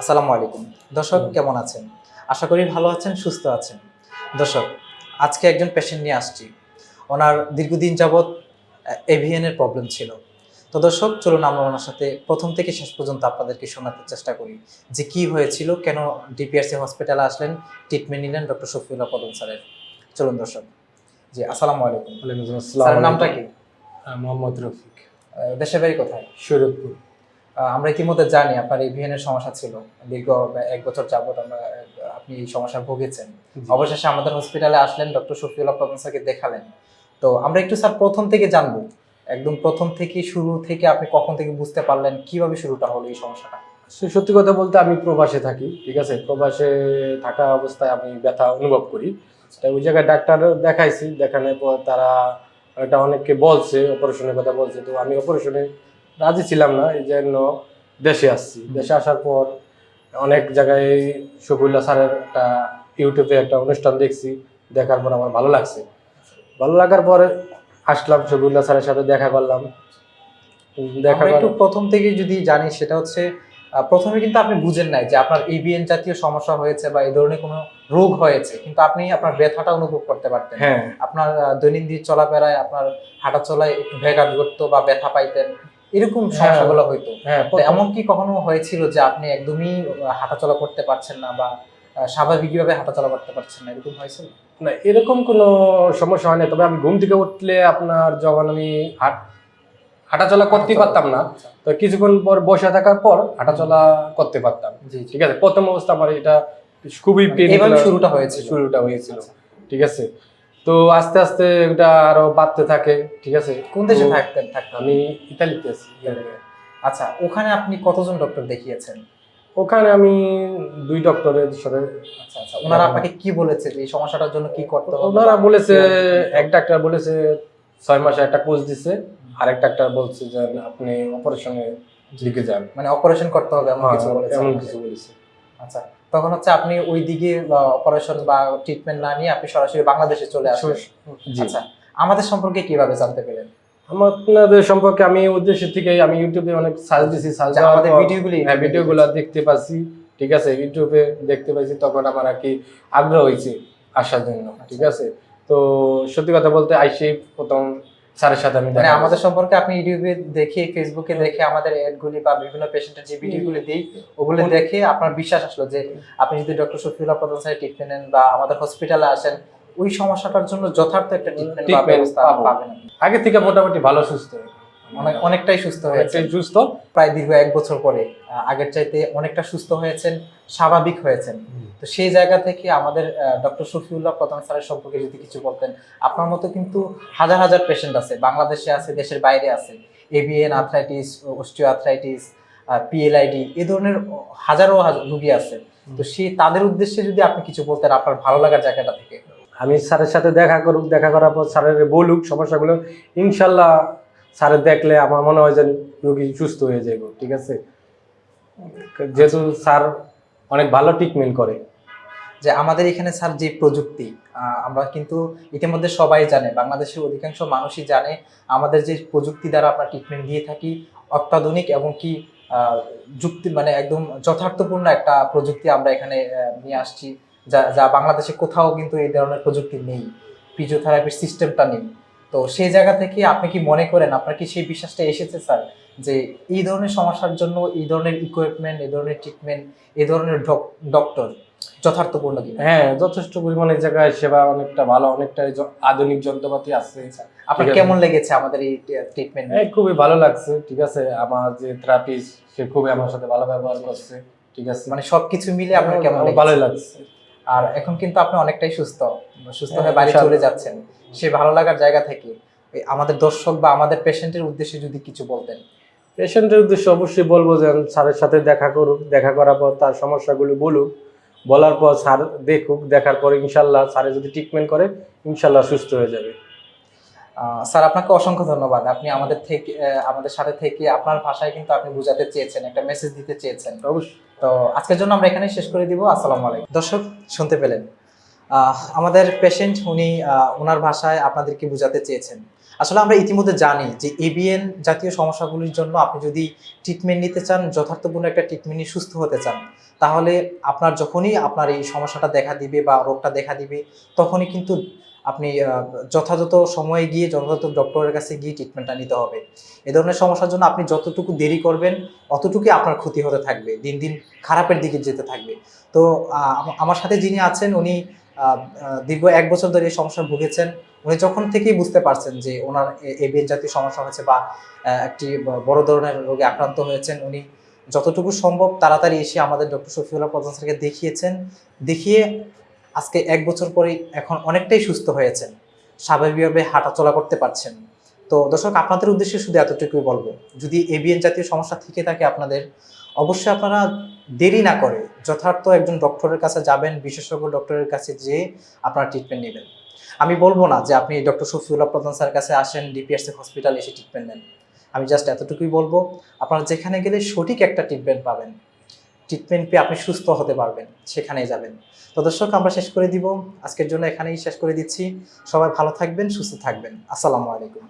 আসসালামু আলাইকুম। দর্শক কেমন আছেন? আশা করি ভালো আছেন সুস্থ আছেন। দর্শক আজকে একজন পেশেন্ট নিয়ে আসছি। ওনার দীর্ঘদিন যাবৎ এভিএনের প্রবলেম ছিল। তো দর্শক চলুন আমরা ওনার সাথে প্রথম থেকে শেষ পর্যন্ত আপনাদেরকে শোনাতে চেষ্টা করি যে কি হয়েছিল কেন ডিপিআরসি হসপিটালে আসলেন ট্রিটমেন্ট নিলেন ডক্টর শফিউল্লাহ পদম স্যারের। চলুন দর্শক। জি আসসালামু আলাইকুম। ওয়ালাইকুম স্যারের নামটা কি? মোহাম্মদ রফিক। দেশের বাড়ি কোথায়? শরীয়তপুর আমরা ইতিমধ্যে জানি আপনার এই এভিএনের সমস্যা ছিল। দীর্ঘ এক বছর যাবত আমরা আপনি এই সমস্যা ভুগেছেন। অবশেষে আমাদের হসপিটালে আসলেন ডক্টর শফিউল্লাহ প্রধান স্যারকে দেখালেন। তো আমরা একটু স্যার প্রথম থেকে জানব। একদম প্রথম থেকে শুরু থেকে আপনি কখন থেকে বুঝতে পারলেন কীভাবে শুরুটা হলো এই সমস্যাটা? সত্যি কথা বলতে আমি প্রবাসে থাকি ঠিক আছে? প্রবাসে থাকা অবস্থায় আমি ব্যথা অনুভব করি। তাই ওই জায়গায় ডাক্তার দেখাইছি দেখানোর পর তারা এটা অনেককে বলছে অপারেশনের কথা বলছে। তো আমি অপারেশনে রাজি ছিলাম না এই জন্য দেশে আসছি। দেশে আসার পর অনেক জায়গায় শফিউল্লাহ স্যারের একটা ইউটিউবে একটা অনুষ্ঠান দেখছি দেখার পর আমার ভালো লাগছে। ভালো লাগার পরে আসলাম শফিউল্লাহ স্যারের সাথে দেখা করলাম। দেখা একটু প্রথম থেকে যদি জানি সেটা হচ্ছে প্রথমে কিন্তু আপনি বুঝেন নাই যে আপনার এভিএন জাতীয় সমস্যা হয়েছে বা এই ধরনের কোনো রোগ হয়েছে কিন্তু আপনি আপনার ব্যথাটা অনুভব করতে পারতেন। হ্যাঁ। আপনার দৈনন্দিন চলাফেরায় আপনার হাঁটা চলায় একটু ব্যাঘাত ঘটতো বা ব্যথা পাইতেন। এরকম সমস্যাগুলো হইতো। হ্যাঁ এমন কি কখনো হয়েছিল যে আপনি একদমই হাঁটাচলা করতে পারছেন না বা স্বাভাবিকভাবে হাঁটাচলা করতে পারছেন না? এরকম হয়েছিল? না এরকম কোনো সমস্যা হয় না তবে আমি ঘুম থেকে উঠলে আপনার যখন আমি হাট হাঁটাচলা করতে পারতাম না তো কিছুক্ষণ পর বসে থাকার পর হাঁটাচলা করতে পারতাম। ঠিক আছে? প্রথম অবস্থা আমার এটা খুবই শুরুটা হয়েছে শুরুটা হয়েছিল। ঠিক আছে? তো আস্তে আস্তে এটা আরও বাড়তে থাকে ঠিক আছে? কোন দেশে থাকতেন থাকতেন আমি ইতালিতে আছি আচ্ছা ওখানে আপনি কতজন ডক্টর দেখিয়েছেন? ওখানে আমি দুই ডক্টরের সাথে আচ্ছা আচ্ছা ওনারা আপনাকে কি বলেছে এই সমস্যাটার জন্য কি করতে হবে? ওনারা বলেছে এক ডাক্তার বলেছে ছয় মাসে একটা কোর্স দিছে। আরেক ডাক্তার বলছে যে আপনি অপারেশনে দিকে যান। মানে অপারেশন করতে হবে এমন কিছু বলেছে এমন কিছু বলেছে। আচ্ছা তখন হচ্ছে আপনি ওই দিকে অপারেশন বা ট্রিটমেন্ট না নিয়ে আপনি সরাসরি বাংলাদেশে চলে আসেন আচ্ছা আমাদের সম্পর্কে কীভাবে জানতে আমার আপনাদের সম্পর্কে আমি উদ্দেশ্য থেকে আমি ইউটিউবে অনেক সার্চ দিছি সার্চ যে আমাদের ভিডিওগুলি হ্যাঁ ভিডিওগুলো দেখতে পাচ্ছি ঠিক আছে? ইউটিউবে দেখতে পাইছি তখন আমার আর কি আগ্রহ হয়েছে আসার জন্য ঠিক আছে? তো সত্যি কথা বলতে আইসি প্রথম স্যারের সাথে আমি মানে আমাদের সম্পর্কে আপনি ইউটিউবে দেখে ফেসবুকে দেখে আমাদের অ্যাডগুলি বা বিভিন্ন পেশেন্টের যে ভিডিওগুলি দিই ওগুলো দেখে আপনার বিশ্বাস আসলো যে আপনি যদি ডক্টর শফিউল্লাহ প্রধান স্যারের ট্রিটমেন্ট নেন বা আমাদের হসপিটালে আসেন ওই সমস্যাটার জন্য যথার্থ একটা ট্রিটমেন্ট বা ব্যবস্থা পাবেন। আগে থেকে মোটামুটি ভালো সুস্থ অনেকটাই সুস্থ হয়েছে সুস্থ। প্রায় দীর্ঘ এক বছর পরে আগের চাইতে অনেকটা সুস্থ হয়েছেন স্বাভাবিক হয়েছেন। তো সেই জায়গা থেকে আমাদের ডক্টর শফিউল্লাহ প্রধান স্যারের সম্পর্কে যদি কিছু বলতেন আপনার মতো কিন্তু হাজার হাজার পেশেন্ট আছে বাংলাদেশে আছে দেশের বাইরে আছে। AVN arthritis osteo arthritis PLID এ ধরনের হাজারো হাজার রুগী আছে। তো সেই তাদের উদ্দেশ্যে যদি আপনি কিছু বলতেন আপনার ভালো লাগার জায়গাটা থেকে। আমি স্যারের সাথে দেখা করুক দেখা করার পর স্যারের বলুক সমস্যাগুলো ইনশাল্লাহ স্যারের দেখলে আমার মনে হয় যে রোগী সুস্থ হয়ে যাবে ঠিক আছে? যেহেতু স্যার অনেক ভালো ট্রিটমেন্ট করে। যে আমাদের এখানে স্যার যে প্রযুক্তি আমরা কিন্তু ইতিমধ্যে সবাই জানে, বাংলাদেশের অধিকাংশ মানুষই জানে আমাদের যে প্রযুক্তি দ্বারা আমরা ট্রিটমেন্ট দিয়ে থাকি, অত্যাধুনিক এবং কি যুক্তি মানে একদম যথার্থপূর্ণ একটা প্রযুক্তি আমরা এখানে নিয়ে আসছি, যা যা বাংলাদেশে কোথাও কিন্তু এই ধরনের প্রযুক্তি নেই ফিজিওথেরাপির সিস্টেমটা নেই। তো সেই জায়গা থেকে আপনি কি মনে করেন আপনার কি সেই বিশ্বাসটা এসেছে স্যার? যে এই ধরনের সমস্যার জন্য এই ধরনের ইকুইপমেন্ট এই ধরনের ট্রিটমেন্ট এই ধরনের ডক্টর যথার্থপূর্ণ কিনা? হ্যাঁ যথেষ্ট পরিমাণে জায়গায় সেবা অনেকটা ভালো অনেকটা আধুনিক যন্ত্রপাতি আছে। আপনার কেমন লেগেছে আমাদের এই ট্রিটমেন্ট খুবই ভালো লাগছে ঠিক আছে? আমার যে থেরাপিস্ট সে খুবই আমার সাথে ভালো ব্যবহার করছে ঠিক আছে? মানে সবকিছু মিলে আপনার কেমন আমার ভালোই লাগছে। আর এখন কিন্তু আপনি অনেকটাই সুস্থ সুস্থ হ্যাঁ, বাড়ি চলে যাচ্ছেন। সেই ভালো লাগার জায়গা থেকে আমাদের দর্শক বা আমাদের পেশেন্টের উদ্দেশ্যে যদি কিছু বলতেন। পেশেন্টের উদ্দেশ্যে অবশ্যই বলব যে স্যারের সাথে দেখা করুক দেখা করার পর তার সমস্যাগুলো বলুক বলার পর স্যার দেখুক দেখার পর ইনশাল্লাহ স্যারে যদি ট্রিটমেন্ট করে ইনশাল্লাহ সুস্থ হয়ে যাবে। স্যার আপনাকে অসংখ্য ধন্যবাদ। আপনি আমাদের থেকে আমাদের সাথে থেকে আপনার ভাষায় কিন্তু আপনি বোঝাতে চেয়েছেন একটা মেসেজ দিতে চেয়েছেন। অবশ্যই। তো আজকের জন্য আমরা এখানেই শেষ করে দিব। আসসালামু আলাইকুম। দর্শক শুনতে পেলেন। আমাদের পেশেন্ট উনি ওনার ভাষায় আপনাদেরকে বোঝাতে চেয়েছেন। আসলে আমরা ইতিমধ্যে জানি যে এবিএন জাতীয় সমস্যাগুলির জন্য আপনি যদি ট্রিটমেন্ট নিতে চান যথার্থপূর্ণ একটা ট্রিটমেন্ট নিয়ে সুস্থ হতে চান তাহলে আপনার যখনই আপনার এই সমস্যাটা দেখা দিবে বা রোগটা দেখা দিবে তখনই কিন্তু আপনি যথাযথ সময়ে গিয়ে যথাযথ ডক্টরের কাছে গিয়ে ট্রিটমেন্টটা নিতে হবে। এ ধরনের সমস্যার জন্য আপনি যতটুকু দেরি করবেন, অতটুকুই আপনার ক্ষতি হতে থাকবে। দিন দিন খারাপের দিকে যেতে থাকবে। তো আমার সাথে যিনি আছেন, উনি দীর্ঘ এক বছর ধরে এই সমস্যা ভুগেছেন। উনি যখন থেকেই বুঝতে পারছেন যে ওনার এবিএন জাতীয় সমস্যা হয়েছে বা একটি বড় ধরনের রোগে আক্রান্ত হয়েছেন, উনি যতটুকু সম্ভব তাড়াতাড়ি এসে আমাদের ডক্টর শফিউল্লাহ প্রধান স্যারকে দেখিয়েছেন। দেখিয়ে আজকে এক বছর পরে এখন অনেকটাই সুস্থ হয়েছেন। স্বাভাবিকভাবে হাঁটাচলা করতে পারছেন। তো দর্শক, আপনাদের উদ্দেশ্যে শুধু এতটুকুই বলব, যদি এবিএন জাতীয় সমস্যা থেকে থাকে আপনাদের, অবশ্যই আপনারা দেরি না করে যথার্থ একজন ডক্টরের কাছে যাবেন, বিশেষজ্ঞ ডক্টরের কাছে যেয়ে আপনারা ট্রিটমেন্ট নেবেন। আমি বলব না যে আপনি ডক্টর শফিউল্লাহ প্রধান স্যারের কাছে আসেন ডিপিএসসি হসপিটাল এসে ট্রিটমেন্ট নেন। আমি জাস্ট এতটুকুই বলব, আপনারা যেখানে গেলে সঠিক একটা ট্রিটমেন্ট পাবেন। ট্রিটমেন্ট পেয়ে আপনি সুস্থ হতে পারবেন, সেখানেই যাবেন। তো দর্শক, আমরা শেষ করে দিব। আজকের জন্য এখানেই শেষ করে দিচ্ছি। সবাই ভালো থাকবেন, সুস্থ থাকবেন। আসসালামু আলাইকুম।